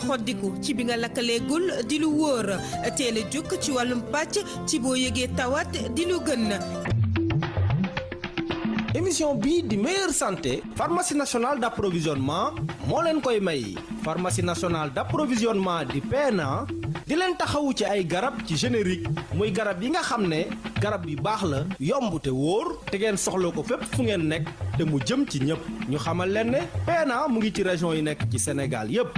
xoddiku ci bi nga di lu wóor. Teel a ci wàllum pàcc ci boo yëgee di lu gën. Émission di meilleure santé pharmacie nationale d'approvisionnement moo leen koy may. Pharmacie nationale d'approvisionnement di PNA di leen taxawu ci ay garab ci générique. Muy garab yi nga xam ne garab yu baax la yomb te wóor te ngeen soxla ko fépp fu ngeen nekk te mu jëm ci ñu xamal leen ne mu ngi ci région yi nekk ci Sénégal yépp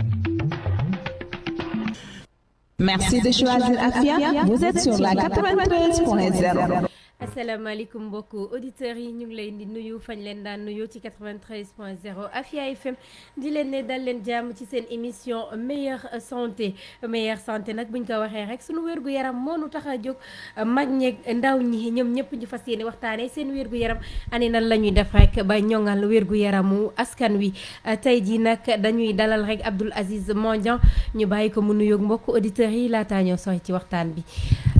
Merci de choisir Afia. Vous êtes sur la 93.0. asalaamaaleykum mbokku auditeurs yi ñu ngi leen di nuyu fañ leen daan nuyu ci 93 point 0 Afia FM di leen ne dal leen jàmm ci seen émission meilleure santé. Meilleure santé nag buñ ko waxee rek sunu wérgu yaram moo nu tax a jóg. Mag ñeeg ndaw ñi ñoom ñëpp ñu fas yéene waxtaanee seen wérgu yaram ani nan la ñuy def rek ba ñoŋal wérgu yaramu askan wi? Tey jii nag dañuy dalal rek Abdoul Aziz Mandiang ñu bàyyi ko mu nuyoog mbokku auditeurs yi laataa ñoo soxla ci waxtaan bi.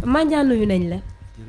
Mandiang nuyu nañ la.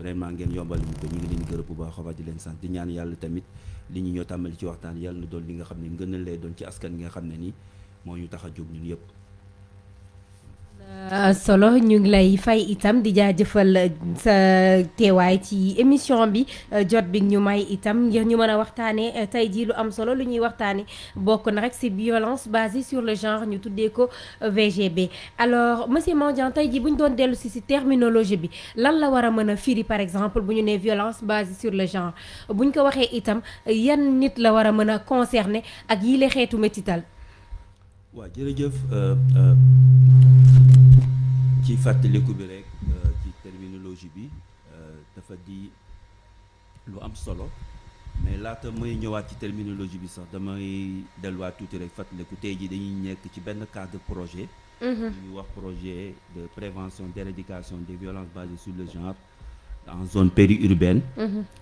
vraiment ngeen yombal ñu ko ñu ngi leen gërëm bu baax a di leen sant di ñaan yàlla tamit li ñu ñoo tàmbali ci waxtaan yàlla na doon li nga xam ne ngën a lay doon ci askan nga xam ne ni moo ñu tax a jóg ñun yëpp. Solo ñu ngi lay fay itam ci émission bi jot bi ñu may itam ngir ñu solo lu ñuy violence basée sur le genre ñu ko VGB. alors monsieur Mandiang tey jii bu doon dellu la par exemple violence basée sur le genre? Bu ko waxee itam yan nit la métital? Waaw jërëjëf. ci fàttaliku bi rek ci terminologie bi dafa di lu am solo mais laata may ñëwaat ci terminologie bi sax damay delluwaat tuuti rek fàttaliku tey jii dañuy nekk ci benn cadre projet. Ñuy wax projet de prévention d'éradication des violences basées sur le genre en zone périurbaine.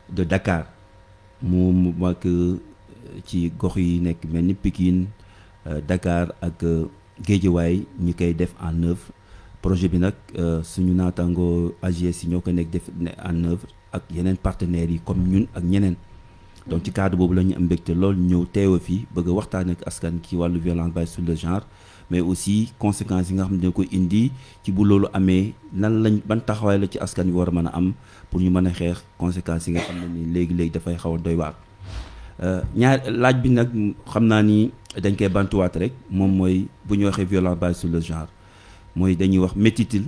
De Dakar. Mu mu mag ci gox yi nekk mel ni Pikine Dakar ak Guédiawaye ñi koy def en œuvre projet bi nag suñu naataangoo AGS yi ñoo ko nekk def en œuvre ak yeneen partenaires yi comme ñun ak ñeneen. Donc ci cadre boobu la ñu am mbégte lool ñëw teewa fii bëgg waxtaan ak askan ci wàllu violence basée sur le genre mais aussi conséquences yi nga xam ne dina ko indi ci bu loolu amee nan lañ ban taxawaay la ci askan wi war a mën a am pour ñu mën a xeex conséquences yi nga xam ne ni léegi-léegi dafay xaw a doy waar. Ñaar laaj bi nag xam naa ni dañ koy bantuwaat rek moom mooy bu ñu waxee violence basée sur le genre mooy dañuy wax métital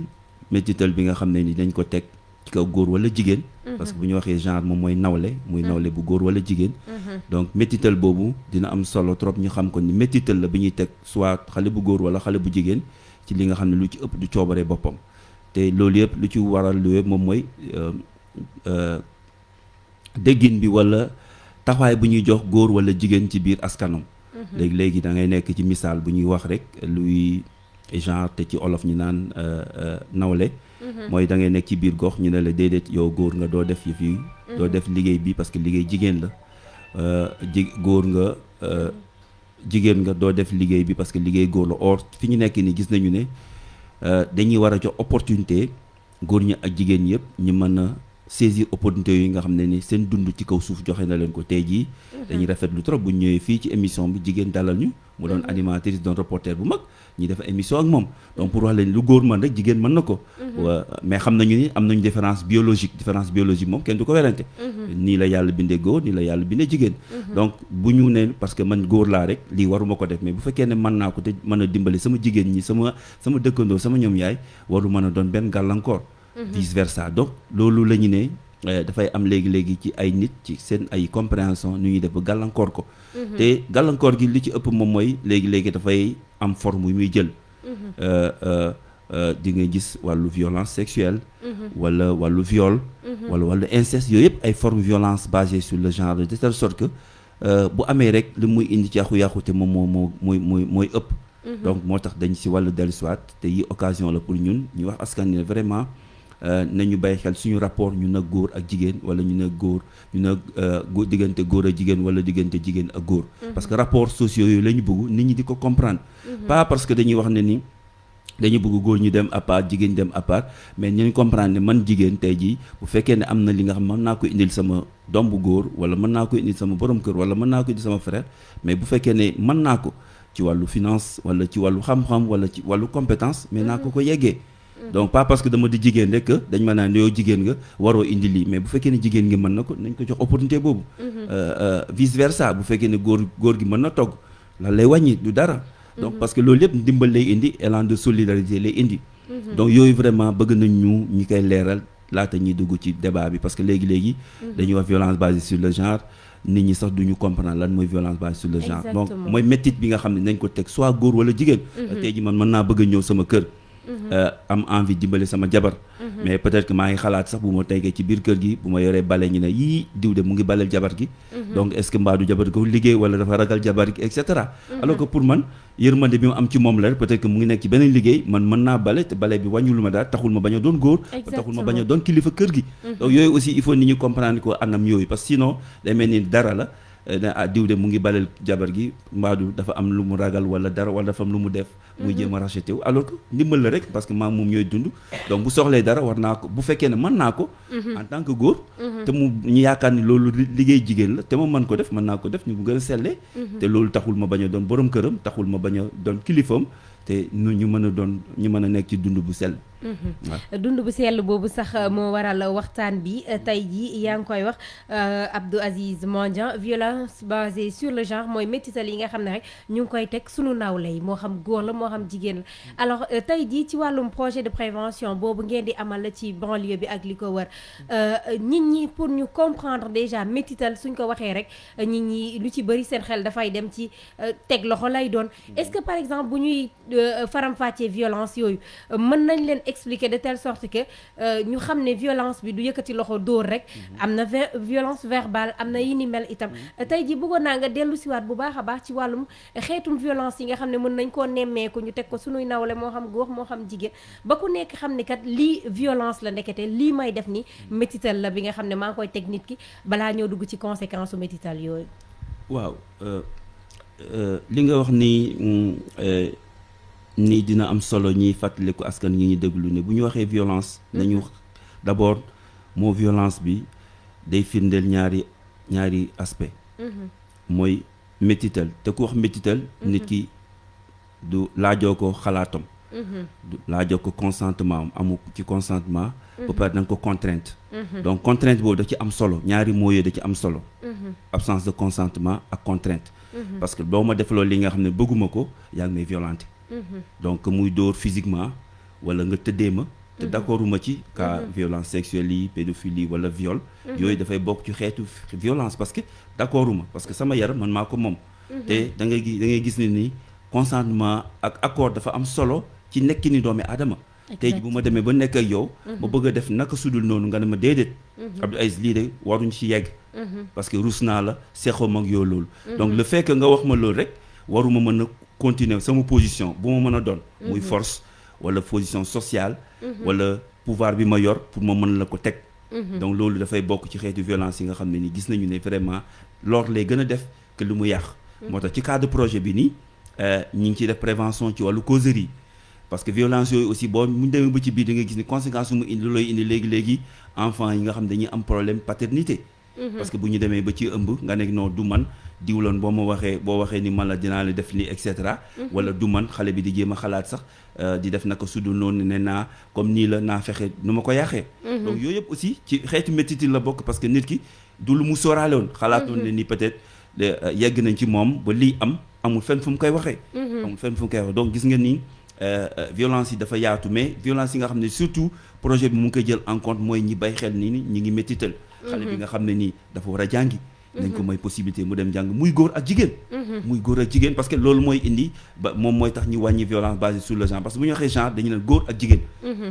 métital bi nga xam ne ni dañ ko teg ci kaw góor wala jigéen. Parce que bu ñu waxee genre moom mooy nawle muy nawle bu góor wala jigéen. Donc métital boobu dina am solo trop ñu xam ko ni métital la bi ñuy teg soit xale bu góor wala xale bu jigéen ci li nga xam ne lu ci ëpp du coobaree boppam. Te loolu yëpp lu ci waral lu yëpp moom mooy déggin bi wala taxawaay bu ñuy jox góor wala jigéen ci biir askanam léegi léegi da ngay nekk ci misaal bu ñuy wax rek luy genre te ci olof ñu naan nawle mooy da ngay nekk ci biir gox ñu ne la déedéet yow góor nga doo def yëf yi doo def liggéey bi parce que liggéey jigéen la ji góor nga jigéen nga doo def liggéey bi parce que liggéey góor la or fi ñu nekk ni gis nañu ne dañuy war a jox opportunité góor ñi ak jigéen yëpp ñu mën a saisir opportunité yi nga xam ne ni seen dund ci kaw suuf joxe na leen ko tey jii. Dañuy rafetlu trop bu ñëwee fii ci émission bi jigéen dalal ñu. mu doon animatrice doon reporter bu mag. ñi def émission ak moom. donc pour wax leen lu góor mën rek jigéen mën na ko. Mais xam nañu ni am nañu différence biologique. différence biologique moom kenn du ko werante. Nii la yàlla bindee góor nii la yàlla bindee jigéen. Donc bu ñu ne parce que man góor laa rek lii waruma ko def mais bu fekkee ne mën naa ko te mën a dimbali sama jigéen ñi sama sama dëkkandoo sama ñoom yaay waru mën a doon benn gàllankoor vice versa. Donc loolu la ñu ne dafay am léegi-léegi ci ay nit ci seen ay compréhension nu ñuy def ba gàllankoor ko. Te gàllankoor gi li ci ëpp moom mooy léegi-léegi dafay am forme yu muy jël. Di nga gis wàllu violence sexuelle. Wala wàllu viol. Wala wàllu inceste yooyu yëpp ay forme violence basée sur le genre de telle sorte que bu amee rek li muy indi ci yàqu-yàqu te moom moo moo mooy mooy mooy ëpp. Donc moo tax dañ si wàllu dellusiwaat te yi occasion la pour ñun ñu wax askan ne vraiment nañu bàyyi xel suñu rapport ñu nag góor ak jigéen wala ñu nag góor ñu nag góor diggante góor ak jigéen wala diggante jigéen ak góor parce que rapport sociaux yooyu la ñu bëgg nit ñi di ko comprendre pas parce que dañuy wax ne ni dañu bëgg góor ñu dem à part jigéen dem à part mais ñu comprendre ne man jigéen tey jii bu fekkee ne am na li nga xam mën naa ko indil sama doom bu góor wala mën naa ko indil sama borom kër wala mën naa ko indil sama frère mais bu fekkee ne mën naa ko ci wàllu finance wala ci wàllu xam-xam wala ci wàllu compétence mais naa ko ko yeggee donc pas parce que dama di jigéen rek que dañ ma naan yow jigéen nga waroo indi lii. Mais bu fekkee ne jigéen gi mën na ko nañ ko jox opportunité boobu. Vice versa bu fekkee ne góor góor gi mën na togg lan lay wàññi du dara. Donc parce que loolu yëpp ndimbal lay indi élan de solidarité lay indi. Donc yooyu vraiment bëgg nañ ñu ñi koy leeral laata ñuy dugg ci débat bi. Parce que léegi-léegi dañuy wax violence basée sur le genre nit ñi sax duñu comprendre lan mooy violence basée sur le genre. Donc mooy méttit bi nga xam ne nañ ko teg soit góor wala jigéen. Tey ji man mën naa bëgg a ñëw sama kër am envie dimbali sama jabar. Mais peut-être que maa ngi xalaat sax bu ma teggee ci biir kër gi bu ma yoree bale ñu ne yii diw de mu ngi baleel jabar gi donc est-ce que mbaadu jabar ko liggéey wala dafa ragal jabar gi et cetera. Alors que pour man yërmande bi mu am ci moom la peut-être que mu ngi nekk ci beneen liggéey man mën naa bale te bale bi wàññul ma daal taxul ma bañ a doon góor taxul ma bañ a doon kilifa kër gi. Donc yooyu aussi il faut nit ñi comprendre ko anam yooyu parce que sinon day mel ni dara la ah diw de mu ngi baleel jabar gi mbaadu dafa am lu mu ragal wala dara wala dafa am lu mu def. Muy jéem a racheté wu alors que ndimbal la rek parce que maam moom ñooy dund donc bu soxlee dara war naa ko bu fekkee ne mën naa ko en tant que góor te mu ñu yaakaar ni loolu liggéey jigéen la te ma mën ko def mën naa ko def ñu bu gën a sellee te loolu taxul ma bañ a doon borom këram taxul ma bañ a doon kilifam te nu ñu mën a doon ñu mën a nekk ci dund bu sell. Dund bu sell boobu sax moo waral waxtaan bi tey jii yaa ngi koy wax Abdou Aziz Mandiang violence basée sur le genre mooy métital yi nga xam ne rek ñu ngi koy teg sunu nawle yi moo xam góor la moo xam jigéen la. Alors tey jii ci wàllum projet de prévention boobu ngeen di amal ci banlieue bi ak li ko wër nit ñi pour ñu comprendre déjà métital suñ ko waxee rek nit ñi lu ci bëri seen xel dafay dem ci teg loxo lay doon. Est-ce que par exemple bu ñuy faram-fàccee violence yooyu mën nañ leen expliquer de telle sorte que ñu xam ne violence bi du yëkkati loxo dóor rek. Am na violence verbale am na yi ni mel itam. Tey ji bëggoon naa nga dellu siwaat bu baax a baax ci wàllum xeetum violence yi nga xam ne mën nañ koo nemmeeku ñu teg ko sunuy nawle moo xam góor moo xam jigéen. Ba ku nekk xam ne kat lii violence la ndekete lii may def ni métital la bi nga xam ne maa ngi koy teg nit ki balaa ñoo dugg ci conséquence su métital yooyu. Waaw li nga wax ni nii dina am solo ñiy fàttaliku askan ñi ñu déglu ne bu ñu waxee violence nañu d'abord moo violence bi day firndeel ñaari ñaari aspect. Mooy métital. Te ku wax métital nit ki du laajoo ko xalaatam. Du laajoo ko consentement am amu ci consentement ba pare da nga ko contrainte. Donc contrainte boobu da ci am solo ñaari mooy yooyu da ci am solo. Absence de consentement ak contrainte. Parce que boo ma defaloo li nga xam ne bëgguma ko yaa ngi may violenté donc muy dóor physiquement wala nga tëddee ma te d'accorduma ci cas violence sexuelle yi pédophilie wala viol yooyu dafay bokk ci xeetu violence parce que d'accorduma parce que sama yaram man maa ko moom. Te da ngay da ngay gis ne ni consentement ak accord dafa am solo ci nekki ni doomi aadama. Tey ji bu ma demee ba nekk ak yow ma bëgg a def naka sudul noonu nga ne ma déedéet. Abdou Aziz lii de waruñ ci yegg. Parce que rus naa la yow loolu. Donc le fait que nga wax ma loolu rek waruma mën a continuer sama position bu ma mën a doon. Muy force wala position sociale. Wala pouvoir bi ma yor pour ma mën la ko teg. Donc loolu dafay bokk ci xeetu violence yi nga xam ne ni gis nañu ne vraiment lor lay gën a def que lu mu yàq. Moo tax ci cadre projet bi nii ñi ngi ciy def prévention ci wàllu causerie. Parce que violence yooyu aussi boo mu demee ba ci biir da nga gis ni conséquence mu indi looy indi léegi-léegi enfant yi nga xam dañuy am problème paternité. Parce que bu ñu demee ba ci ëmb nga nekk non du man diwloon boo ma waxee boo waxee ni man la dinaa la def nii et cetera. Wala du man xale bi di jéem a xalaat sax di def naka sudul noonu ne naa comme nii la naa fexe nu ma ko yàqee. Donc yooyu yëpp aussi ci xeetu métti la bokk parce que nit ki du lu mu sóoraale woon. Xalaatoon ne ni peut-être yegg nañ ci moom ba lii am amul fenn fu mu koy waxee. Amul fenn fu mu koy waxee. Donc gis nga ni violence yi dafa yaatu mais violence yi nga xam ne surtout projet bi mu ngi koy jël en compte mooy ñi bay xel nii ni ñi ngi méttital xale bi nga xam ne nii dafa war a jàngi nañ ko may possibilité mu dem jàng muy góor ak jigéen muy góor ak jigéen parce que loolu mooy indi ba moom mooy tax ñu wàññi violence basée sur le genre parce que bu ñu waxee genre dañu ne góor ak jigéen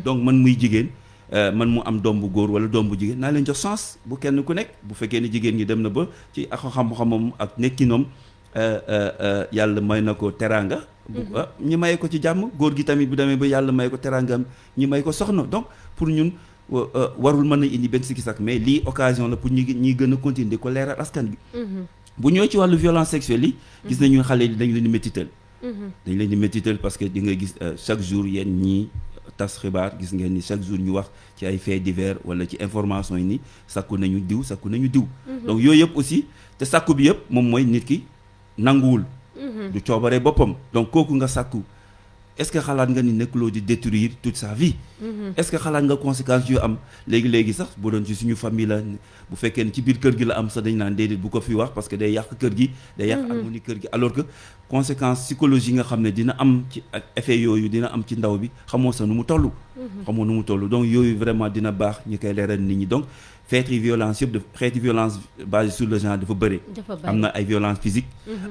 donc man muy jigéen man mu am doom bu góor wala doom bu jigéen naa leen jox chance bu kenn ku nekk bu fekkee ne jigéen ñi dem na ba ci ak xam-xamam ak nekkinoom euh, euh, euh, yàlla may na ko teraanga ah, ñi may ko ci jàmm góor gi tamit bu demee ba yàlla may ko teraangam ñi may ko soxna donc pour ñun warul mën a indi benn sikki sak mais lii occasion la pour gën a continuer di ko leeral askan bi. Bu ñëwee ci wàllu violence sexuelle yi gis nañu xale yi dañ leen di métital. Dañ leen di métital parce que di nga gis euh, chaque jour yéen ñi tas xibaar gis ngeen ni chaque jour ñu wax ci ay faits divers wala ci information yi ni sakku nañu diw sakku nañu diw. Donc yooyu yëpp aussi te bi yëpp moom mooy nit ki nanguwul. Du coobaree boppam. Donc kooku nga est-ce que xalaat nga ni nekkuloo di détruire toute sa vie? Est-ce que xalaat nga conséquences yu am? Léegi-léegi sax bu doon ci suñu famille la bu fekkee ne ci biir kër gi la am sax dañ naan déedéet bu ko fi wax parce que day yàq kër gi day yàq harmonie kër gi. Alors que conséquences psychologiques nga xam ne dina am ci ak effet yooyu dina am ci ndaw bi xamoo sa nu mu toll. Xamoo nu mu toll. Donc yooyu vraiment dina baax ñu koy leeral nit ñi. Donc xeeti violence yëpp daf xeeti violence basée sur le genre dafa bëri. Am na ay violence physique.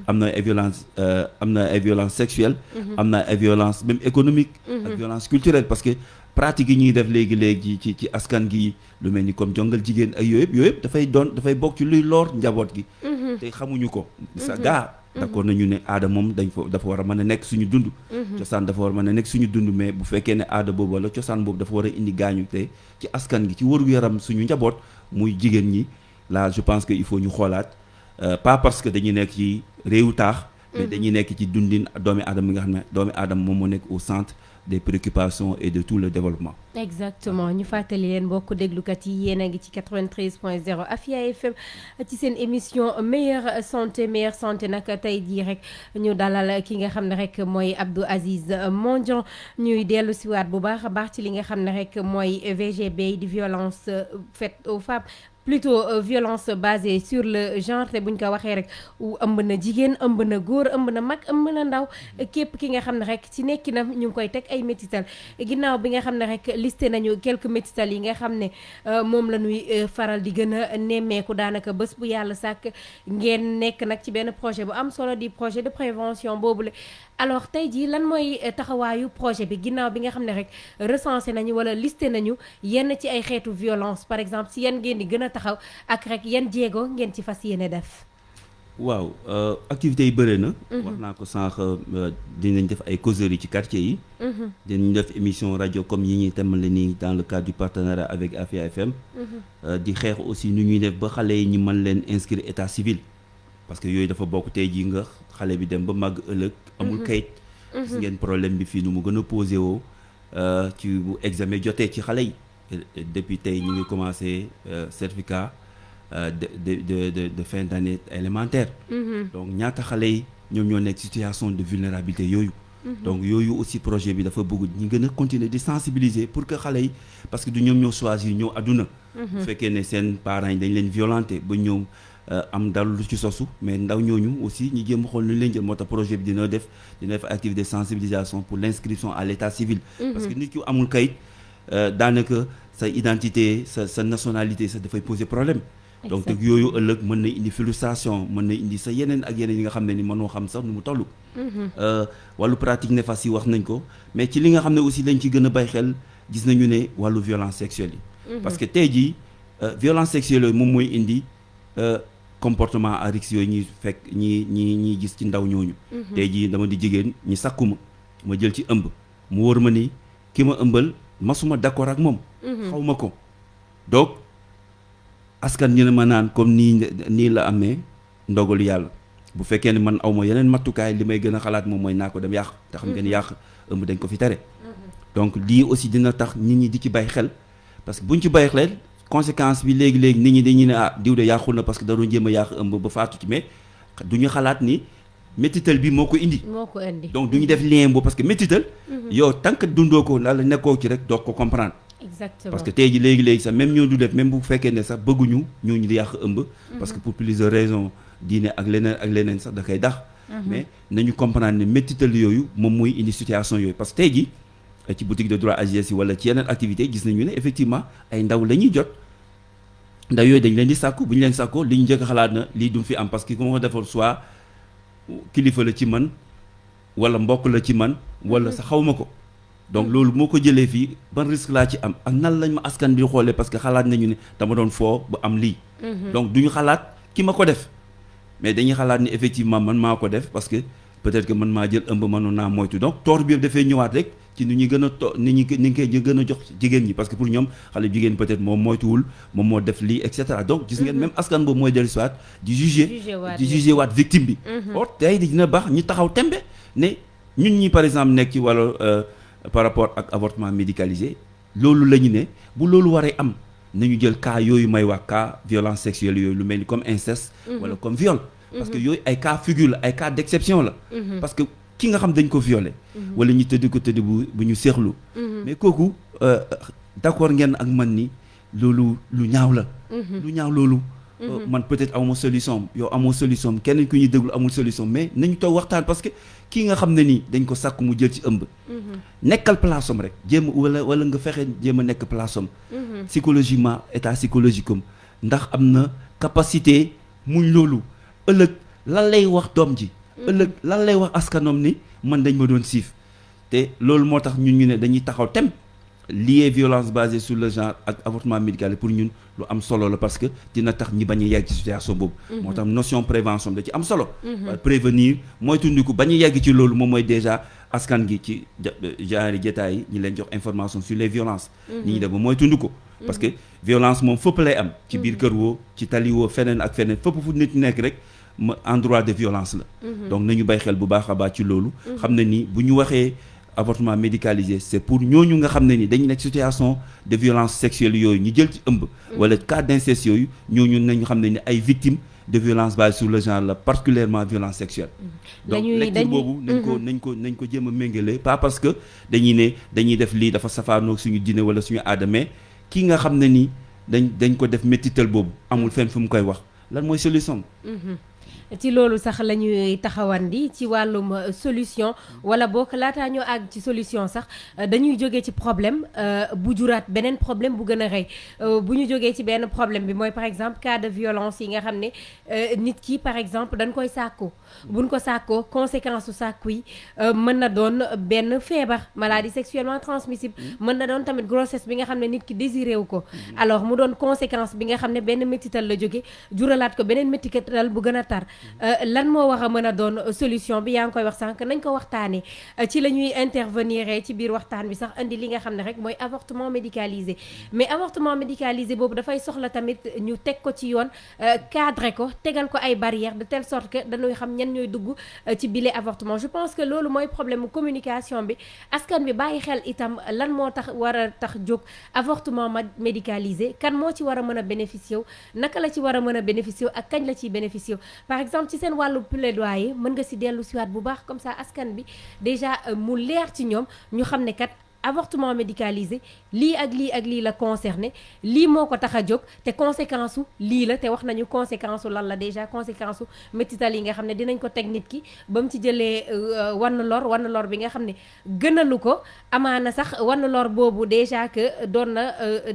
Am na ay violence euh, am na ay violence sexuelle. Am na ay violence même économique. Ak violence culturelle parce que pratique yi ñuy def léegi-léegi ci ci askan gi lu mel ni comme jongal jigéen ak yooyu yëpp yooyu yëpp dafay doon dafay bokk ci luy loor njaboot gi. Te xamuñu ko. Sa gaa d'accord nañu ne aada moom dañ fa dafa war a mën a nekk suñu dund. Cosaan dafa war a mën a nekk suñu dund mais bu fekkee ne aada boobu wala cosaan boobu dafa war a indi gaañu te ci askan gi ci wërgu yaram suñu njaboot muy jigéen ñi là je pense que il faut ñu xoolaat euh, pas parce que dañuy nekk ci réewu taax mais dañuy nekk ci dundin doomi aadama mi nga xam ne doomi aadama moom moo nekk au centre des préoccupations et de tout le développement. Exactement. Ñu fàttali leen mbokk déglukat yi yéen a ngi ci 93.0 Afia FM ci seen émission meilleure santé meilleure santé. Nag tey jii rek ñu dalal Abdou Aziz Mondian ñuy dellu siwaat bu baax a baax ci li nga xam ne rek mooy VGB violence euh, faite aux femmes plutôt euh, violence basée sur le genre te buñ ko waxee rek ëmb na jigéen ëmb na góor ëmb na mag ëmb na ndaw képp ki nga xam ne rek ci nekkinam ñu ngi koy teg ay métital. Ginnaaw bi nga xam ne rek listé nañu quelques métital yi nga xam ne euh, moom la ñuy euh, faral di gën a nemmeeku daanaka bés bu yàlla sàkk. Ngeen nekk nag ci benn projet bu am solo di projet de prévention boobule alors tey jii lan mooy taxawaayu projet bi? Ginnaaw bi nga xam ne rek recensé nañu wala listé nañu yenn ci ay xeetu violence. Par exemple si yan ngeen di gën taxaw ak rek yan jéego ngeen ci fas yéene def. Waaw euh, activités yi bëre na. Wax naa ko sànq euh, dinañ def ay causeries ci quartier yi. Dinañ def émission rajo comme yi ñuy nii dans le cadre du partenariat avec Afia FM Euh, di xeex aussi nu ñuy def ba xale yi ñu mën leen inscrire état civil. Parce que yooyu dafa bokk tey jii nga xale bi dem ba màgg ëllëg amul kayit. Gis ngeen problème bi fii nu mu gën a posé woo ci bu examen jotee ci xale yi depuis tey ñu ngi commencé euh, certificat euh, de de de de fin d'année élémentaire. Donc ñaata xale yi ñoom ñoo nekk situation de vulnérabilité yooyu. Donc yooyu aussi projet bi dafa bëgg ñi gën a continuer di sensibiliser pour que xale yi parce que du ñoom ñoo choisir ñëw àdduna. Bu fekkee ne seen parents yi dañ leen violenté ba ñëw euh, am dal lu ci sosu mais ndaw ñooñu aussi ñi jéem xool nu leen jël moo tax projet bi dina def dina def activité de sensibilisation pour l'inscription à l'état civil. Parce que nit ki amul kayit daanaka sa identité sa sa nationalité sa dafay poser problème. Donc yooyu ëllëg mën na indi frustration mën na indi sa yeneen ak yeneen yi nga xam ne ni mënoo xam sax nu mu toll. Euh, wàllu pratique néfaste yi wax nañ ko mais ci li nga xam ne aussi lañ ci gën a bay xel gis nañu ne wàllu violence sexuelle yi. Parce que tey jii euh, violence sexuelle yooyu moom mooy indi euh, comportement à risque yooyu ñuy fekk ñi ñi ñiy gis ci ndaw ñooñu. Tey jii dama di jigéen ñi sakku ma ma jël ci ëmb. Mu wóor ma ni ki ma ëmbal masuma d'accord ak moom xaw ma ko donc askan ñu ne ma naan comme nii nii la amee ndogalu yàlla bu fekkee ne man aw ma yeneen mattukaay li may gën a xalaat moom mooy naa ko dem yàq te xam nga ni yàq ëmb dañ ko fi tere donc lii aussi dina tax nit ñi di ci bàyyi xel. Parce que buñ ci bàyyi xel conséquence bi léegi-léegi nit ñi dañuy ne ah diw de yàqul na parce que da doon jéem a yàq ëmb ba faatu ci. Mais du ñu xalaat ni métital bi moo ko indi. Moo ko indi. Donc du ñu def lien boobu parce que métital yow tant que dundoo ko la nekkoo ci rek doo ko comprendre. Exactement. Parce que tey ji léegi-léegi sax même ñoo du def même bu fekkee ne sax bëgguñu ñooñu di yàq ëmb. Parce que pour plusieurs raisons diine ak leneen ak leneen sax da koy dax mais nañu comprendre ne méttital yooyu moom mooy indi situation yooyu. Parce que tey ci boutique de droit AGS yi wala ci yeneen activité gis nañu ne effectivement ay ndaw la ñuy jot. Ndaw yooyu dañ leen di sàkku bu ñu leen sàkkoo li ñu njëkk a xalaat na lii du fi am parce que ku ma ko defoon soit kilifa la ci man wala mbokk la ci man wala sa xaw ma ko. Donc loolu moo ko jëlee fii ban risque laa ci am ak nan lañ ma askan bi xoolee parce que xalaat nañu ne dama doon foo ba am lii. Donc duñu xalaat ki ma ko def. Mais dañuy xalaat ni effectivement man maa ko def parce que peut-être que man maa jël ëmb mënoon naa moytu. Donc tort bi dafay ñëwaat rek ci ni ñuy gën a to ni ñu ni ñu koy gën a jox jigéen ñi parce que pour ñoom xale jigéen peut-être moom moytuwul moom moo def lii et cetera. Donc gis ngeen même askan boobu mooy dellu siwaat di juger waat di juger waat victime bi. Or tey dina baax ñu taxaw tembe ne ñun ñi par exemple nekk ci wàllu euh, par rapport ak avortement médicalisé loolu la ñu ne bu loolu waree am nañu jël cas yooyu may wax cas violence sexuelle yooyu lu mel ni comme inceste wala comme viol. Parce que yooyu ay cas figure la ay cas d'exception la. Parce que ki nga xam dañ ko violé. Wala ñu tëdd ko tëdd bu bu ñu seexlu. Mais kooku euh, d'accord ngeen ak man ni loolu lu ñaaw la. Lu ñaaw loolu. Euh, man peut-être amoo solution yow amoo solution keneen ku ñuy déglu amul solution mais nañu toog waxtaan parce que kii nga xam ne nii dañ ko sàkk mu jël ci ëmb. Nekkal place am rek jéem wala wala nga fexe jéem a nekk place am. Psychologiquement état psychologique am ndax am na capacité muñ loolu. ëllëg lan lay wax doom ji? Ëllëg lan lay wax askanom ni man dañ ma doon siif. Te loolu moo tax ñun ñu ne dañuy taxaw tem. Lié violence basée sur le genre ak avortement médical pour ñun lu am solo la parce que dina tax ñi bañ a yegg ci situation boobu. Moo tax notion prévention da ci am solo. Prévenir mooy tundiku bañ a yegg ci loolu moom mooy déjà askan gi ci genre jotaay yi ñi leen jox information sur les violences. Ñi ñi def ba mooy tund ko parce que violence moom fépp lay am. Ci biir kër woo ci tali woo feneen ak feneen fu nit nekk rek endroit de violence la. Donc nañu bay xel bu baax a baax ci loolu. Xam ne ni bu ñu waxee avortement médicalisé c'est pour ñooñu nga xam ne ni dañu nekk situation de violence sexuelle yooyu ñu jël ci ëmb. Wala cas d'inceste yooyu ñooñu nañu xam ne ni ay victimes de violence basée sur le genre la particulièrement violence sexuelle. Donc Dañuy- lecture dañuy- boobu nañ ko nañ ko nañ ko jéem a méngale pas parce que dañuy ne dañuy def lii dafa safaanoo suñu diine wala suñu aada mais kii nga xam ne ni dañ dañ ko def métital boobu amul fenn fu mu koy wax. Lan mooy solution? Ci loolu sax la ñuy taxawandi ci wàllum euh, solution. wala boog laataa ñoo àgg ci solution sax euh, dañuy jógee ci problème euh, bu juraat beneen problème bu gën a rëy. Bu ci problème bi mooy par exemple cas de violence yi nga xam ne nit ki par exemple dañ koy sàkku. buñ ko sàkkoo conséquence su sàkku yi mën na doon benn feebar maladie sexuellement transmissible. mën na doon tamit grossesse bi nga xam nit ki désiré wu ko. alors mu doon conséquence bi nga xam ne benn métital la jóge juralaat ko métital bu tar lan moo war a mën euh, solution bi yaa ngi koy wax sànq nañ ko Euh, ci la intervenir ci biir waxtaan bi sax indi li nga xam rek avortement médicalisé. Mais avortement médicalisé boobu dafay soxla tamit ñu teg ko ci yoon euh, cadré ko tegal ko ay barrières de telle sorte que dañuy xam ñan ñooy dugg euh, ci avortement. Je pense que loolu mooy problème mu communication bi. Askan bi bàyyi xel itam lan moo tax war tax avortement médicalisé kan moo ci war a mën a bénéficier wu naka la ci ak la ciy bénéficier wu exemple ci seen wàllu plaidoyer mën nga si dellu siwaat bu baax comme ça askan déjà euh, mu leer ci ñoom ñu xam ne kat avortement médicalisé lii ak lii ak lii la concerné lii moo ko tax a jóg te conséquence su lii la te wax nañu conséquence su lan la déjà conséquence su métital yi nga xam ne dinañ ko teg nit ki ba mu ci jëlee euh, wann lor wann lor bi nga xam ne gënalu ko amaana sax wann lor boobu déjà que doon na euh,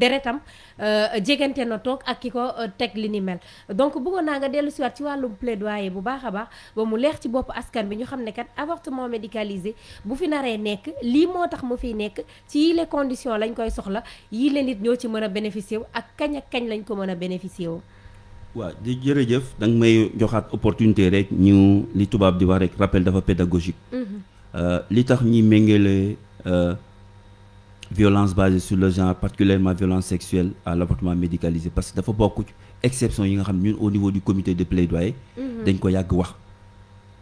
deretam euh, jegante na toog ak ki ko euh, teg li ni mel. Donc bëggoon naa nga dellusiwaat ci wàllum plaidoyer bu baax a baax ba mu leer ci bopp askan bi ñu xam ne kat avortement médicalisé bu fi naree nekk lii moo tax mu fiy nekk ci yile condition lañ koy soxla yii la nit ñoo ci mën a bénéficier wu ak kañ ak kañ lañ ko mën a bénéficier wu. Waaw di jërëjëf da nga may joxaat opportunité rek ñu li tubaab di wax rek rappel dafa pédagogique. Euh, li tax ñi méngale violence basée sur le genre particulièrement violence sexuelle à l'avortement médicalisé. Parce que dafa bokk exception yi nga xam ñun au niveau du comité de plaidoyer dañ ko yàgg wax.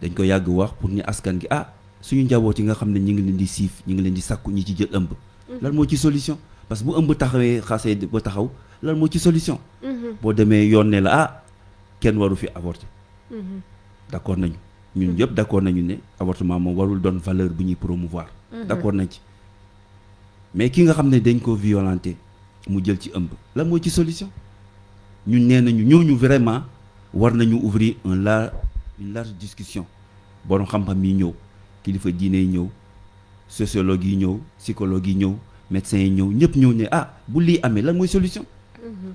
Dañ ko yàgg wax pour ni askan gi ah suñu njaboot yi nga xam ne ñi ngi leen di siif ñi ngi leen di sàkku ñi ci jël ëmb. Lan moo ci solution? Parce que bu ëmb taxawee xasee ba taxaw lan moo ci solution? Boo demee yoon ne la ah kenn waru fi avorter. D'accord nañu. Ñun yëpp d'accord nañu ne avortement moom warul doon valeur bu ñuy promouvoir. D'accord nañ ci mais ki nga xam ne dañ ko violenté mu jël ci ëmb. Lan moo ci solution? Ñun nee nañu ñooñu vraiment war nañu ouvrir un large une large discussion. Borom xam-xam yi ñëw kilifa diine yi ñëw sociologue yi ñëw psychologue yi ñëw médecins yi ñëw ñëpp ñëw ne ah bu lii amee lan mooy solution?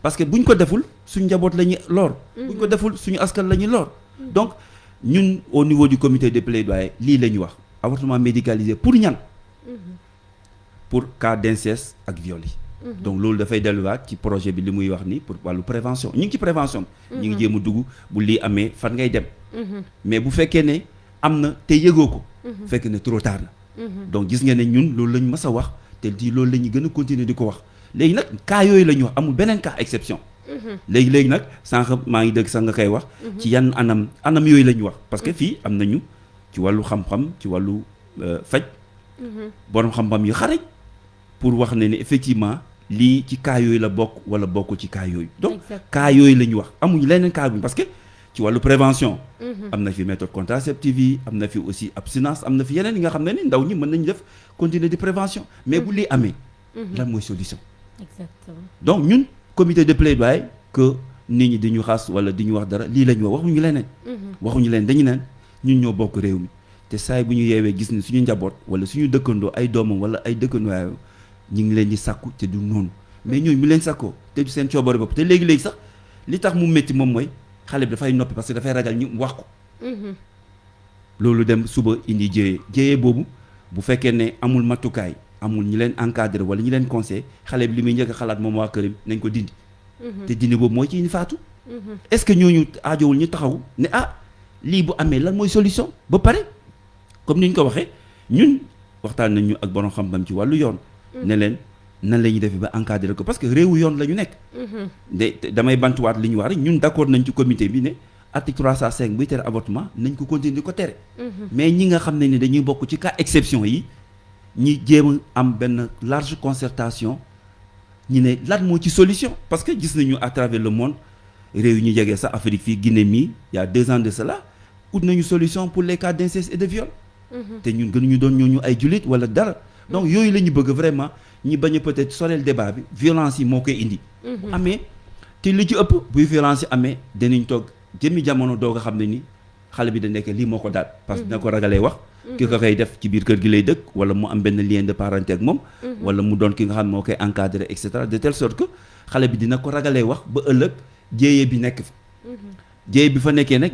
Parce que buñ ko deful suñu njaboot la ñuy lor buñ ko deful suñu askan la ñuy lor. Donc ñun au niveau du comité de plaidoyer lii la ñu wax. Avortement médicalisé pour ñan? Pour cas d'inceste ak viol yi. Donc loolu dafay delluwaat ci projet bi li muy wax ni pour wàllu prévention. Ñu ngi ci prévention. Ñu ngi jéem a dugg bu lii amee fan ngay dem. Mais bu fekkee ne am na te yëgoo ko. Fekk ne trop tard na. Donc gis nga ne ñun loolu lañ mës a wax te di loolu la ñu gën a continuer di ko wax. Léegi nag cas yooyu la ñu wax amul beneen cas exception. Léegi léegi nag sànq maa ngi dëgg sax nga koy wax. Ci yan anam anam yooyu la ñu wax. Parce que fii am nañu ci wàllu xam-xam ci wàllu faj. Borom xam-xam yu xarañ pour wax ne ne effectivement lii ci cas yooyu la bokk wala bokkul ci cas yooyu. Donc cas yooyu la ñu wax. Amuñu leneen cas bi parce que ci wàllu prévention. Am na fi méthode contraceptive yi am na fi aussi abstinence am na fi yeneen yi nga xam ne ni ndaw ñi mën nañu def continuer de prévention. Mais bu lii amee lan mooy solution? Exactement. Donc ñun comité de plaidoyer que nit ñi di ñu xas wala di ñu wax dara lii la ñu wax waxuñu leneen. Waxuñu leen dañu neen ñun ñoo bokk réew mi. Te saay bu ñu yeewee gis ni suñu njaboot wala suñu dëkkandoo ay doomam wala ay dëkkandoo ñu ngi leen di sàkku te du noonu. Mais ñooñu mu leen sàkkoo te du seen coobare bopp te léegi-léegi sax li tax mu métti moom mooy xale bi dafay noppi parce que dafay ragal ñu wax ko. Loolu dem suba indi jéyee jéyee boobu bu fekkee ne amul matukaay amul ñi leen encadré wala ñi leen conseil xale bi li muy njëkk a xalaat moom waa këram nañ ko dindi. Te dindi boobu mooy ci indi faatu. Est-ce que ñooñu aajowul ñu taxaw ne ah lii bu amee lan mooy solution ba pare? Comme ni ñu ko waxee ñun waxtaan nañ ñu ak borom xam-xam ci wàllu yoon ne leen nan la ñuy defee ba encadré ko? Parce que réewu yoon la ñu nekk. De damay bantuwaat li ñu wax rek ñun d'accord nañ ci comité bi ne article 305 buy tere avortement nañ ko continuer ko tere. Mais ñi nga xam ne ni dañuy bokk ci cas exception yi ñi jéem a am benn large concertation ñi ne lan moo ci solution? Parce que gis nañu à travers le monde réew yi ñu jegee sax Afrique fii Guinée mii il y a deux ans de cela ut nañu solution pour les cas d'inceste et de viol. Te ñun gënuñu doon ñooñu ay jullit wala dara donc yooyu la ñu bëgg vraiment ñi bañ a peut-être soreel débat bi violence yi moo koy indi. Bu amee te li ci ëpp buy violence yi amee danañ toog jëmmi jamono doog a xam ne ni xale bi da nekk lii moo ko daal. Parce que dina ko ragalee wax. Ki ko koy def ci biir kër gi lay dëkk wala mu am benn lien de parenté ak moom. Wala mu doon ki nga xam ne moo koy encadrer et cetera de telle sorte que xale bi dina ko ragalee wax ba ëllëg jéyee bi nekk fa. Jéyee bi fa nekkee nag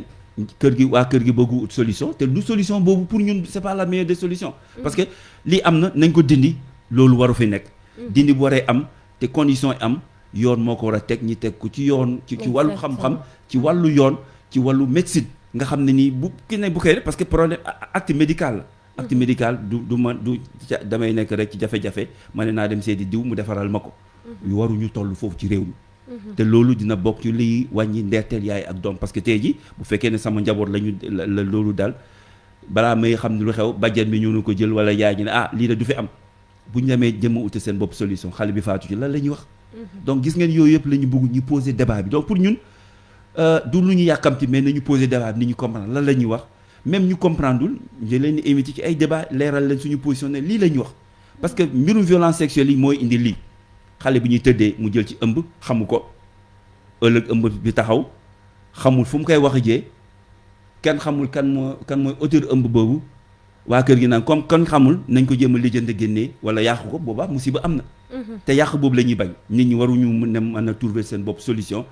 kër gi waa kër gi bëggu ut solution te du solution boobu pour ñun c'est pas la meilleure des solutions. Parce que lii am na nañ ko dindi loolu waru fi nekk. Dindi bu waree am te condition yi am yoon moo ko war a teg ñi teg ko ci yoon ci ci wàllu xam-xam ci wàllu yoon ci wàllu médecine. Nga xam ne nii bu ki ne bu koy def parce que problème acte médical la. Acte médical du du ma du damay nekk rek ci jafe-jafe ma ne naa dem seeti diw mu defaral ma ko. Yu waruñu toll foofu ci réew mi te loolu dina bokk ci liy wàññi ndeerteel yaay ak doom parce que tey ji bu fekkee ne sama njaboot lañu la loolu daal balaa may xam ne lu xew bàjjen bi ñëw na ko jël wala yaay ne ah lii de du fi am. Bu ñu demee jëm a uti seen bopp solution xale bi faatu ci lan la ñuy wax. Donc gis ngeen yooyu yëpp la ñu bëgg ñu poser débat bi. Donc pour ñun du lu ñu yàkkamti mais nañu poser débat bi ni ñu comprendre lan la ñuy wax. Même ñu comprendreul je leen di invité ci ay débat leeral leen suñu position ne lii la ñuy wax. Parce que mbirum violence sexuelle yi mooy indi lii xale bi ñuy tëddee mu jël ci ëmb xamu ko ëllëg ëmb bi taxaw xamul fu mu koy wax jee kenn xamul kan moo kan mooy auteur ëmb boobu waa kër gi naan comme kan xamul nañ ko jéem a lijjante génnee wala yàqu ko boobaa musiba am na te yàq boobu la ñuy bañ nit ñi waruñu mën a mën a trouver seen bopp solution.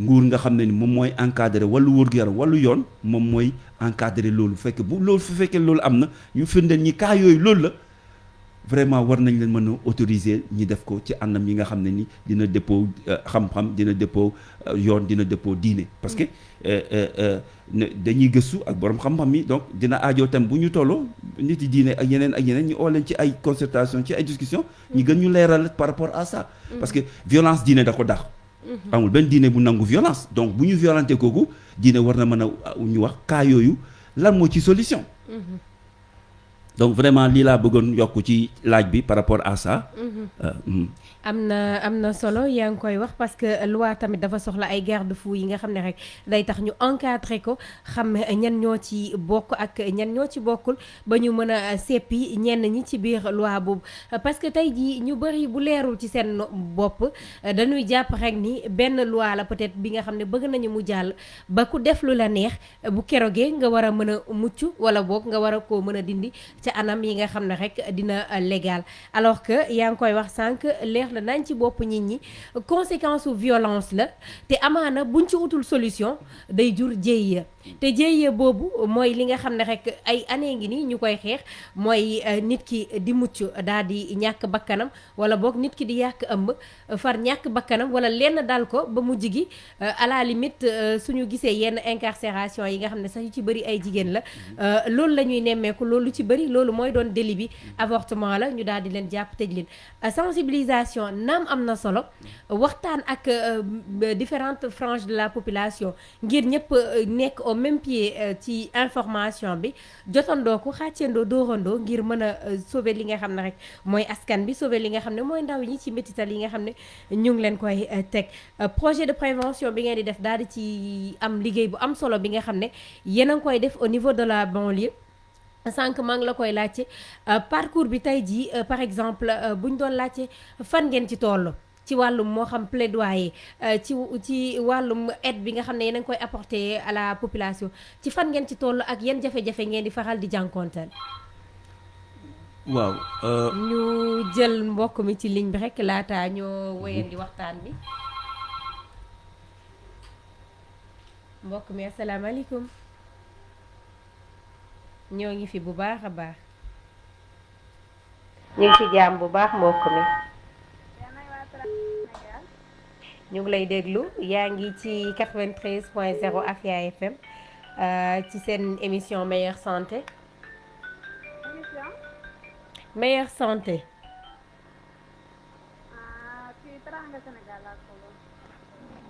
Nguur nga xam ne ni moom mooy encadrer wàllu wóor-gu-yaram wàllu yoon moom mooy encadrer loolu. Fekk bu loolu fu fekkee loolu am na ñu firndeel ñi cas yooyu loolu la vraiment war nañ leen mën a autoriser ñi def ko ci anam yi nga xam ne ni dina dëppoo xam-xam dina dëppoo yoon dina dëppoo diine. Parce que dañuy gëstu ak borom xam-xam yi donc dina aajoo tam bu ñu tolloo nit yi diine ak yeneen ak yeneen ñu oo leen ci ay concertation ci ay discussion ñu gën ñu leeral par rapport à ça. Parce que violence diine da ko dàq. Amul benn diine bu nangu violence. Donc bu ñu violenté kooku diine war na mën a ñu wax cas yooyu lan moo ci solution? Donc vraiment lii laa bëggoon yokk ci laaj bi par rapport à ça. am na am na solo yaa ngi koy wax parce que loi tamit dafa soxla ay garde-fou yi nga xam ne rek day tax ñu encadrer ko xam ñan ñoo ci bokk ak ñan ñoo ci bokkul ba ñu mën a seppi ñenn ñi ci biir loi boobu. Parce que tey jii ñu bëri bu leerul ci seen bopp dañuy jàpp rek ni benn loi la peut-être bi nga xam ne bëgg nañu mu jàll ba ku def lu la neex bu kerogee nga war a mën a mucc wala boog nga war a koo mën a dindi ca anam yi nga xam ne rek dina légal. Alors que yaa ngi koy wax sànq leer na nañ ci bopp nit ñi conséquence su violence la te amaana buñ ci utul solution day jur jéy te jéeye boobu mooy li nga xam ne rek ay année ngi nii ñu koy xeex mooy nit ki di mucc daal di ñàkk bakkanam wala boog nit ki di yàq ëmb far ñàkk bakkanam wala lenn dal ko ba mujj gi à la limite suñu gisee yenn incarcération yi nga xam ne sax yu ci bëri ay jigéen la loolu la ñuy nemmeeku loolu ci bëri loolu mooy doon délit bi avortement la ñu daal di leen jàpp tëj leen. Sensibilisation naam am na solo. Waxtaan ak différentes franges de la population ngir ñëpp nekk au même pied ci information bi. Jotandoo ko xàccendoo dóorandoo ngir mën a sauver li nga xam ne rek mooy askan bi sauver li nga xam ne ndaw ñi ci métital yi nga xam ñu ngi leen koy teg. Projet de prévention bi ngeen di def daal di ci am liggéey bu am solo bi nga xam ne ngi koy def au niveau de la banlieue. Sànq maa ngi la koy laajte parcours bi tey jii par exemple bu ñu doon laajte fan ngeen ci toll? Ci wàllum moo xam plaidoyer ci ci wàllum aide bi nga xam ne yéen a ngi koy apporter à la population. Ci fan ngeen ci toll ak yan jafe-jafe ngeen di faral di jànkonteel? Waaw. ñu jël mbokk mi ci ligne bi rek laata ñoo wéyandi waxtaan bi. Mbokk mi asalaamaaleykum. Ñoo ngi fi bu baax a baax. Ñu ngi fi jaam bu baax mbokk mi ñu ngi lay déglu. Yaa ngi ci 93 point 0 Afia FM ci seen émission meilleure santé. Meilleure santé.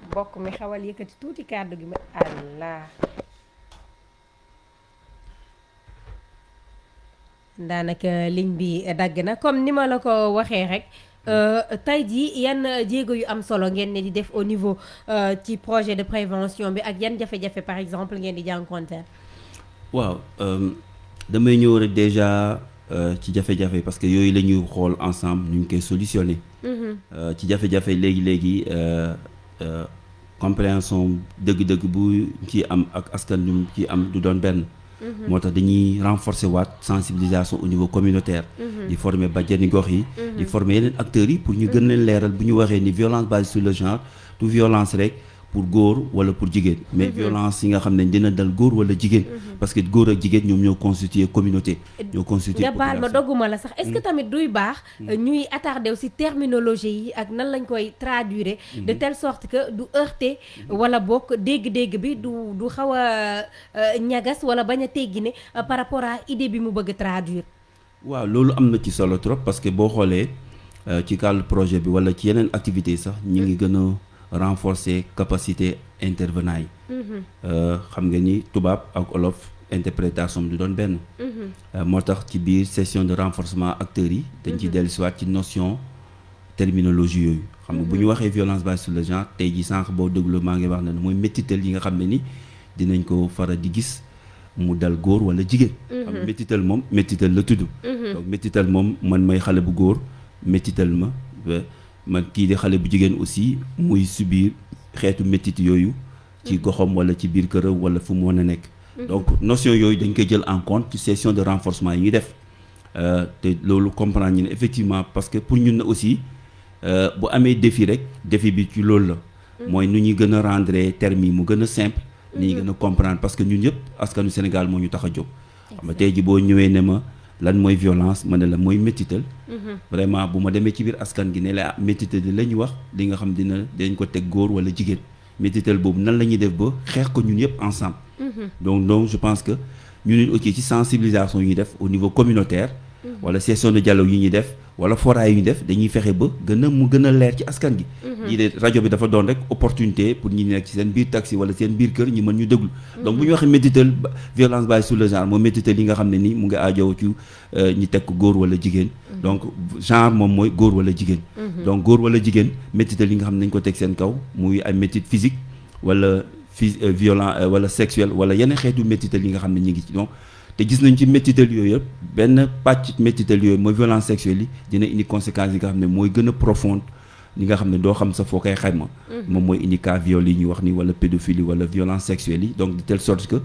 Mbokk mi xawal yëkkati tuuti kàddu gi ma allah. Daanaka ligne bi dagg na. Comme ni ma la ko waxee rek tey jii yan jéego yu am solo ngeen ne di def au niveau ci projet de prévention bi ak yan jafe-jafe par exemple ngeen di jànkonteel waaw damay ñëw rek déjà ci jafe-jafe parce que yooyu la ñuy xool ensemble ñu ngi koy solutionner. Ci jafe-jafe léegi-léegi compréhension dëgg-dëgg bu ci am ak askan ñu ci am du doon benn moo tax dañuy renforcer waat sensibilisation au niveau communautaire. Di former bajjani gox yi. Di former yeneen acteurs yi pour ñu gën leen leeral bu ñu waxee ni violence basée sur le genre du violence rek pour góor wala pour jigéen. Mais violence yi nga xam ne dina dal góor wala jigéen. Parce que góor ak jigéen ñoom ñoo constituer communauté. Ñoo constituer nga baal ma dogguma la sax. Est-ce que tamit duy baax ñuy attardé aussi terminologie yi ak nan lañ koy traduire de telle sorte que du heurter wala bokk dégg-dégg bi du du xaw a ñagas wala bañ a teggi ne par rapport à idée bi mu bëgg traduire. Waaw loolu am na ci solo trop parce que boo xoolee ci cadre projet bi wala ci yeneen activités sax ñi ngi gën a renforcer capacité intervenant yi. Xam nga ni tubaab ak olof interprétation du doon benn. Moo tax ci biir session de renforcement acteurs yi dañ ci ci notion terminologie yooyu. Xam nga bu ñu waxee violence basée sur le genre tey ji sànq boo déglu maa ngi wax ne mooy métital yi nga xam ne ni dinañ ko faral di gis mu dal góor wala jigéen. Xam nga métital moom métital la tudd. Donc métital moom man may xale bu góor métital ma man kii di xale bu jigéen aussi muy subir xeetu métit yooyu ci goxam wala ci biir këram wala fu mu mën a nekk. Donc notion yooyu dañ koy jël en compte ci session de renforcement yi ñuy def. Te loolu comprendre ñu ne effectivement parce que pour ñun na aussi bu amee défi rek défi bi ci loolu la. Mooy nu ñuy gën a rendre termes yi mu gën a simple. Ni ñuy gën a comprendre parce que ñun ñëpp askanu Sénégal moo ñu tax a jóg. Xam nga tey ji boo ñëwee ne ma lan mooy violence ma ne la mooy métital. Vraiment bu ma demee ci biir askan gi ne la métital la ñu wax li nga xam dina dañ ko teg góor wala jigéen. Métital boobu nan la ñuy def ba xeex ko ñun yëpp ensemble. Donc donc je pense que nit aussi ci sensibilisation yi ñuy def au niveau communautaire wala session de dialogue yi ñuy def wala foraay yu ñu def dañuy fexe ba gën a mu gën a leer ci askan gi. Ñii de rajo bi dafa doon rek opportunité pour ñi nekk ci seen biir taxi wala seen biir kër ñu mën ñu déglu. Donc bu ñu waxee métital violence basée sur le genre mooy métital yi nga xam ne ni mu ngi aajow ci ñi teg ko góor wala jigéen. Donc genre moom mooy góor wala jigéen. Donc góor wala jigéen métital yi nga xam ne nañ ko teg seen kaw muy ay métit physique wala phy violent wala sexuel wala yeneen xeetu métital yi nga xam ne ñu ngi ci donc te gis nañ ci métital yooyu yëpp benn pàcc métital yooyu mooy violence sexuelle yi dina indi conséquences yi nga xam ne mooy gën a profonde li nga xam ne doo xam sa foo koy xayma. Moom mooy indi cas viol yi ñuy wax ni wala pédophilie wala violence sexuelle yi. Donc de telle sorte que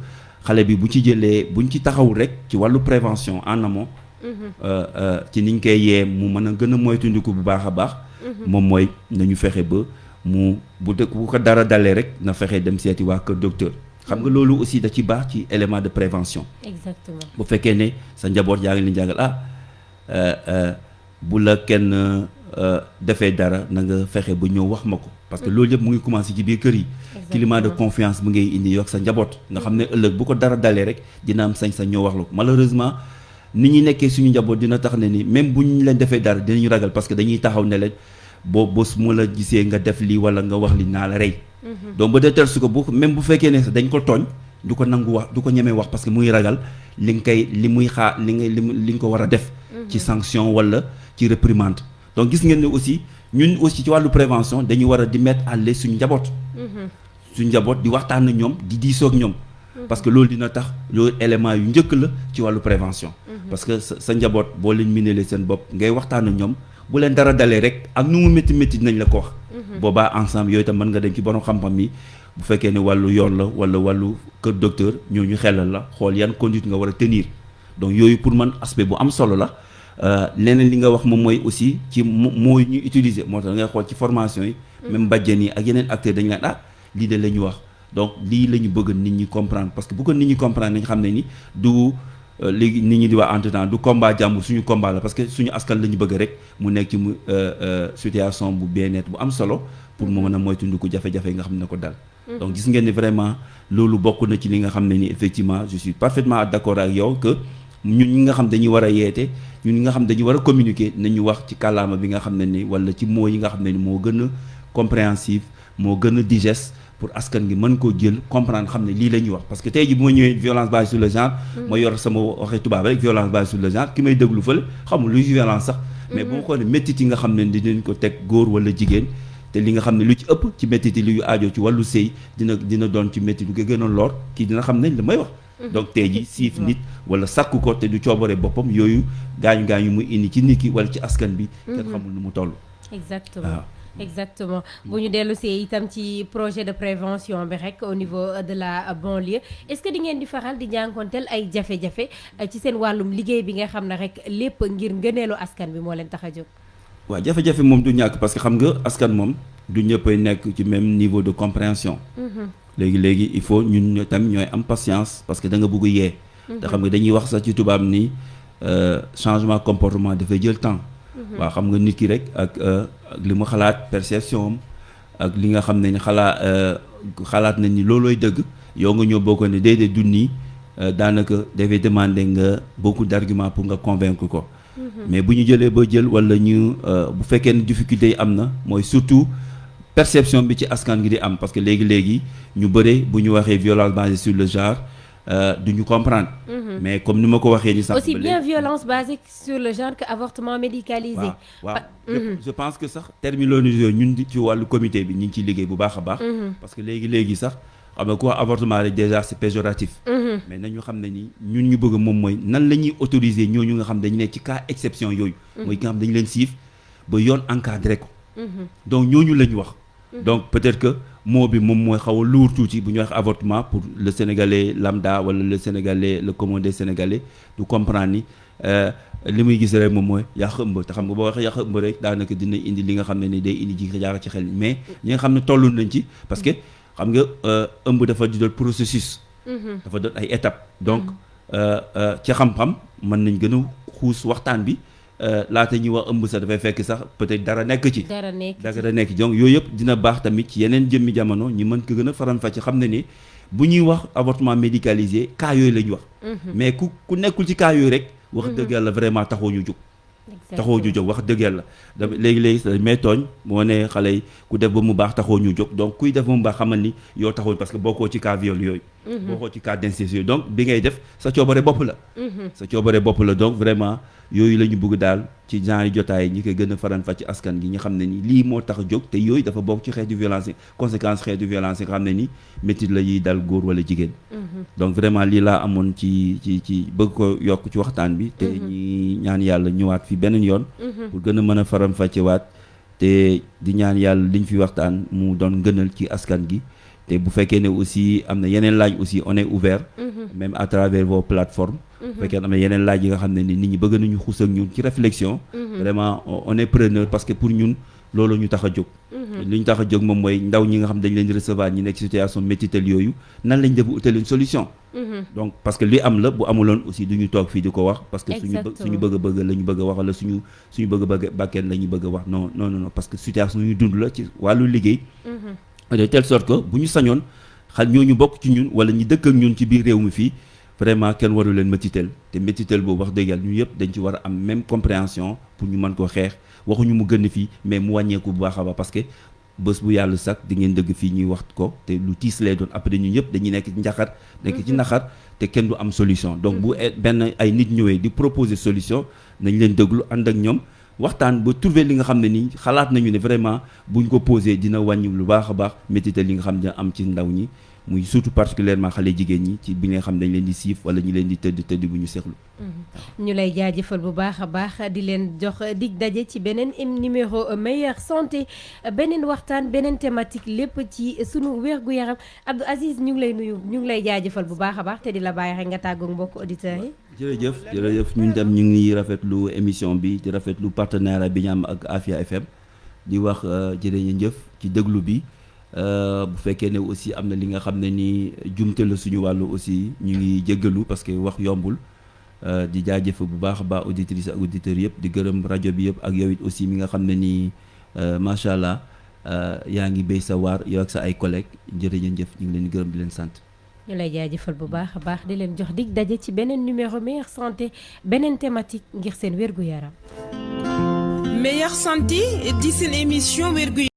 xale bi bu ci jëlee buñ ci taxawul rek ci wàllu prévention en amont euh, euh, ci niñ koy yee mu mën a gën a moytandiku bu baax a baax. Moom mooy nañu fexe ba mu bu dëkk bu ko dara dalee rek na fexe dem seeti waa kër docteur xam nga loolu aussi da ci baax ci élément de prévention. Exactement. Bu fekkee ne sa njaboot yaa ngi leen jàngal ah euh, euh, bu la kenn euh, defee dara na nga fexe ba ñëw wax ma ko. Parce que loolu yëpp mu ngi commencé ci biir kër yi. Climat de confiance mu ngay indi yokk sa njaboot. Nga xam ne ëllëg bu ko dara dalee rek dina am sañ-sañ ñëw wax la ko. Malheureusement ni ñuy nekkee suñu njaboot dina tax ne ni même bu ñu leen defee dara dinañu ragal parce que dañuy taxaw ne leen boo bés mu la gisee nga def lii wala nga wax li naa la rey donc ba de telle su ko bu même bu fekkee ne dañ ko tooñ du ko nangu wax du ko ñemee wax parce que muy ragal li nga koy li muy xaar li nga li mu- li nga ko war a def ci sanction wala ci réprimande. Donc gis ngeen ne aussi ñun aussi ci wàllu prévention dañu war a di mettre à l'aise suñu njaboot. Suñu njaboot di waxtaan ak ñoom di diisoo ak ñoom. Parce que loolu dina tax loolu élément yu njëkk la ci wàllu prévention. Parce que sa njaboot boo leen minélee seen bopp ngay waxtaan ak ñoom bu leen dara dalee rek ak nu mu métti métti dinañ la ko wax boobaa ensemble yooyu tam mën nga dem ci borom xam-xam yi bu fekkee ne wàllu yoon la wala wàllu kër docteur ñoo ñu xelal la. Xool yan conduite nga war a tenir. Donc yooyu pour man aspect bu am solo la. Euh, leneen li nga wax moom mooy aussi ci mo- mooy ñu utiliser moo tax ngay xool ci formation yi. Même bàjjen yi ak yeneen acteurs dañu naan ah lii de la ñu wax. Donc lii la ñu bëgg nit ñi comprendre. Parce que bu ko nit ñi comprendre nañ xam ne ni du euh, léegi nit ñi di wax entre temps du combat jàmbur suñu combat la. Parce que suñu askan la ñu bëgg rek mu nekk ci mu euh, euh, situation bu bien-être bu am solo pour mu mën a moytandiku jafe-jafe yi nga xam ne ko dal. Donc gis ngeen ni vraiment loolu bokk na ci li nga xam ne ni effectivement je suis parfaitement d'accord ak yow que ñun ñi nga xam dañuy war a yeete ñun ñi nga xam dañuy war a communiquer nañu wax ci kàllaama bi nga xam ne ni wala ci mots yi nga xam ne ni moo gën a compréhensif moo gën a digeste pour askan gi mën koo jël comprendre xam ne lii la ñuy wax. parce que tey ji bu ma ñëwee violence basée sur le genre ma yor sama waxee tubaab rek violence basée sur le genre ki may déglu fële xamul luy violence sax. mais bu ma xoolee méttit yi nga xam ne dinañ ko teg góor wala jigéen te li nga xam ne lu ci ëpp ci méttit yi lu aajo ci wàllu sëy dina dina doon ci méttit lu gën a lor kii dina xam ne li may wax. Donc tey ji siif nit wala sàkku ko te du coobare boppam yooyu gaañu gaañu muy indi ci nit ki wala ci askan bi. kenn xamul nu mu toll. Exactement exactement. Bu ñu dellu see itam ci projet de prévention bi rek au niveau de la banlieue. Est-ce que di ngeen di faral di jànkonteel ay jafe-jafe eh, ci seen wàllum liggéey bi nga xam ne rek lépp ngir ngëneelu askan bi moo leen tax a jóg? Waaw jafe-jafe moom du ñàkk parce que xam nga askan moom du ñëppay nekk ci même niveau de compréhension. Léegi léegi il faut ñun ñoo tam ñooy am patience parce que da nga bëgg yee. Te xam nga dañuy wax sax ci tubaab ni euh, changement comportement dafay jël temps waaw xam nga nit ki rek ak euh, ak li mu xalaat perception am ak li nga xam ne ni euh, xalaat nañ ni loolooy dëgg yow nga ñëw boo ko ne déedéet du nii euh, daanaka dafay demander nga beaucoup d'arguments pour nga convaincre ko. Mais bu ñu jëlee ba jël wala ñu bu fekkee ne difficulté yi am na mooy surtout perception bi ci askan gi di am parce que léegi-léegi ñu bëre bu ñu waxee violence basée sur le genre euh, du ñu comprendre. Mais comme ni ma ko waxee ni sax aussi bien violence basée sur le genre que avortement médicalisé. Pa- je, je pense que sax terminologie yooyu ñun di ci wàllu comité baax a baax. Parce que xam nga ku wax avortement rek déjà c'est péjoratif. Mais nañu xam ne ni ñun ñu bëgg moom mooy nan la ñuy autoriser ñooñu nga xam dañu nekk ci cas exception yooyu. Mooy ki nga xam dañu leen siif ba yoon encadré ko. Donc ñooñu la ñu wax donc peut-être que mot bi moom mooy xaw a lourd tuuti bu ñu wax avortement pour le sénégalais lambda wala le sénégalais le commun des sénégalais du comprendre ni euh, li muy gis rek moom mooy yàq ëmb. Te xam nga boo waxee yàq ëmb rek daanaka dina indi li nga xam ne ni day indi ji jaar ci xel mais ñi nga xam ne tollu nañ ci parce que xam nga euh, ëmb dafa di doon processus. Dafa doon ay étapes. Donc ci xam-xam mën nañ gën a xuus waxtaan bi euh, laata ñuy wax ëmb sax dafay fekk sax peut-être dara nekk ci dara nekk ci. dara nekk donc yooyu yëpp dina baax tamit ci yeneen jëmmi jamono ñi mën ko gën a faram-fàcce xam ne ni bu ñuy wax avortement médicalisé cas yooyu la ñu wax mais ku ku nekkul ci cas yooyu rek wax dëgg yàlla vraiment taxoo ñu jóg taxoo ñu jóg wax dëgg yàlla dama léegi-léegi dañ may tooñ moo ne xale yi ku def ba mu baax taxoo ñu jóg donc kuy def ba mu baax xamal ni yow taxul parce que bokkoo ci cas viol yooyu bokkoo ci cas d'inceste yooyu donc bi ngay def sa coobare bopp la. Sa coobare bopp la. Donc vraiment yooyu la ñu bëgg daal ci genre jotaay ñi koy gën a faran fa ci askan gi ñu xam ne ni lii moo tax a jóg te yooyu dafa bokk ci xeetu violence conséquence xeetu violence yi nga xam ne ni métit la yiy dal góor wala jigéen. Donc vraiment lii laa amoon ci ci ci bëgg ko yokk ci waxtaan bi te ñi ñaan yàlla ñëwaat fi beneen yoon. Pour gën a mën a faram fàcce waat te di ñaan yàlla liñ fi waxtaan mu doon gënal ci askan gi. Te bu fekkee ne aussi am na yeneen laaj aussi on est ouvert. Même à travers vos plateformes. bu fekkee am na yeneen laaj yi nga xam ne ni nit ñi bëgg nañu xuus ak ñun ci réflexion. Vraiment on est preneur parce que pour ñun loolu ñu tax a jóg. Li ñu tax a jóg moom mooy ndaw ñi nga xam dañ leen di recevoir ñi nekk situation métital yooyu nan lañ def utal une solution? Donc parce que li am la bu amuloon aussi du ñu toog fii di ko wax parce que suñu suñu bëgg bëgg la ñu bëgg a wax wala suñu suñu bëgg a bëgg bàkkeen la ñu bëgg a wax. Non non non parce que situation ñu dund la ci wàllu liggéey. De telle sorte que bu ñu sañoon xal ñooñu bokk ci ñun wala dëkk ak ñun ci biir réew mi fii vraiment kenn waru leen métital te métital boobu wax dëgg yàlla ñu yëpp dañ ci war a am même compréhension pour ñu mën koo xeex. Waxuñu mu gën fii mais mu wàññeeku bu baax a baax parce que bés bu yàlla sax di ngeen dëgg fii ñuy wax ko te lu tiis lay doon. Après ñu ñëpp dañuy nekk ci njaxar nekk ci naxar te kenn du am solution. Donc bu benn ay nit ñëwee di proposer solution nañ leen déglu ànd ak ñoom waxtaan ba trouver li nga xam ne nii xalaat nañu ne vraiment buñ ko posé dina wàññi lu baax a baax métital li nga xam ne am ci ndaw ñi muy surtout particulièrement xale jigéen ñi ci bi nga xam dañ leen di siif wala ñi leen di tëdd tëdd bu ñu seexlu. Ñu lay jaajëfal bu baax a baax di leen jox dig daje ci beneen numéro meilleure santé. Beneen waxtaan beneen thématique lépp ci sunu wér-gu-yaram. Abdou Aziz ñu ngi lay nuyu ñu ngi lay jaajëfal bu baax a baax te di la bàyyi rek nga tàggoog mbokk auditeurs yi. jërëjëf jërëjëf. ñun dem ñu ngi rafetlu émission bi di rafetlu partenariat bi ñu am ak Afia FM di wax jërëjëf ci déglu bi. Bu fekkee ne aussi am na li nga xam ne ni jumte la suñu wàllu aussi ñu ngi jéggalu parce que wax yombul di jaajëf bu baax a baax auditrices ak auditeurs yëpp di gërëm rajo bi yëpp ak yow it aussi mi nga xam ne nii macha allah yaa ngi béy sa waar yow ak sa ay collègues jërëjëf ñu ngi leen di gërëm di leen sant. ñu lay jaajëfal bu baax a baax di leen jox dig daje ci beneen numéro meilleure santé beneen thématique ngir seen wér-gu-yaram. meilleure santé di seen émission wér-gu